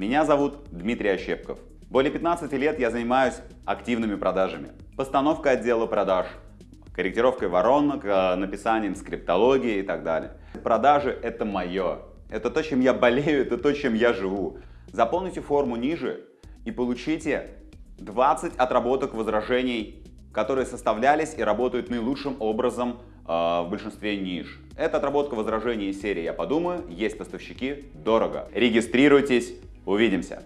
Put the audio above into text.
Меня зовут Дмитрий Ощепков. Более 15 лет я занимаюсь активными продажами. Постановкой отдела продаж, корректировкой воронок, э, написанием скриптологии и так далее. Продажи — это мое. Это то, чем я болею, это то, чем я живу. Заполните форму ниже и получите 20 отработок возражений, которые составлялись и работают наилучшим образом э, в большинстве ниш. Это отработка возражений из серии «Я подумаю», «Есть поставщики», «Дорого». Регистрируйтесь, увидимся!